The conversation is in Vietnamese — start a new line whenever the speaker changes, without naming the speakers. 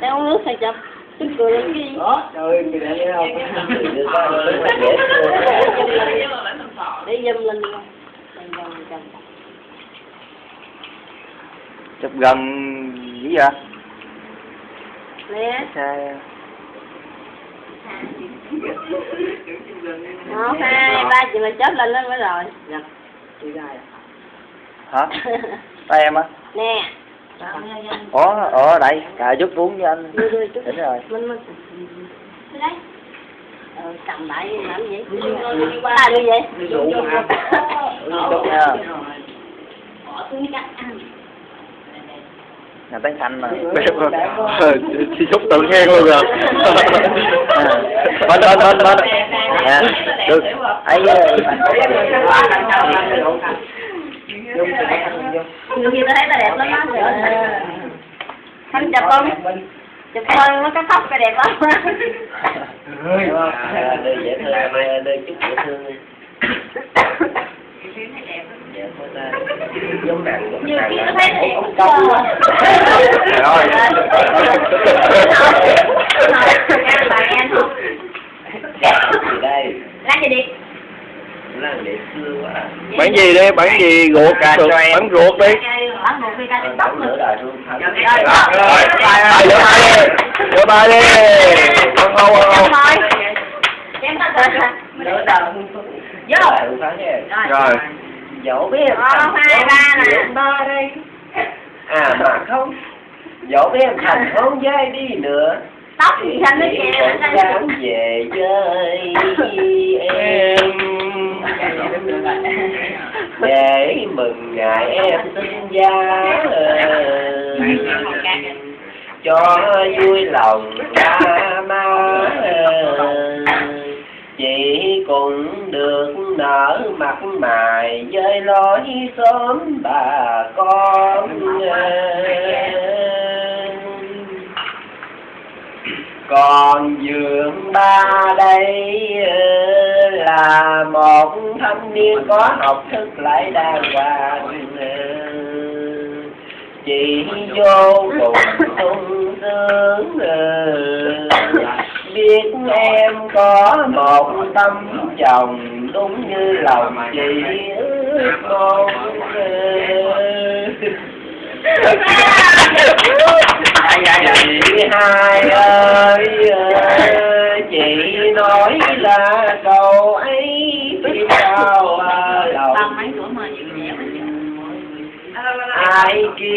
Để uống nước hay chụp? Tức cười cái gì?
đó trời kìa thấy không.
Để zoom lên
chụp gần dữ vậy?
Nè, một, hai, ba chị mà chớp lên lên mới rồi.
nha đi ra
hả? Tay em á?
Nè.
Ủa ở đây cà chút uống với anh. Đúng rồi.
Ờ, cầm lại làm gì? Ta đi vậy?
dụ mà
nha
Bỏ ăn.
nhà tán xanh mà
thì xúc tự khen luôn rồi
bên bên bên bên nè được ấy
dung thì có thanh vô
Nhiều khi thấy ta đẹp lắm á. Thanh chụp không? Chụp thôi nó có tóc cái đẹp lắm.
ơi
đây dễ thương đây chút dễ thương
Nhiều khi tôi thấy
quá
Rồi.
Em bà em không?
Gì đây
Lá gì đi?
Bán gì đi, bán gì ruột, ruột bán ruột đi.
Bán một khi ta
Ờ,
đi tóc nữa.
Rồi, rồi, rửa tay đi, rửa tay đi. Không không không. Rồi.
dỗ biết em
Một, hai, ba nè.
à mà không dỗ biết em thành không dây đi nữa
Tóc thì xanh nó kìa.
về chơi để mừng ngày em. Sinh ra cho vui lòng ba má chị cũng được nở mặt mày với lối xóm bà con. Còn dượng ba đây là một thanh niên có học thức lại đàng hoàng chị vô cùng sung sướng biết em có một tâm chồng đúng như lòng chị ước mong chị hai ơi sao à,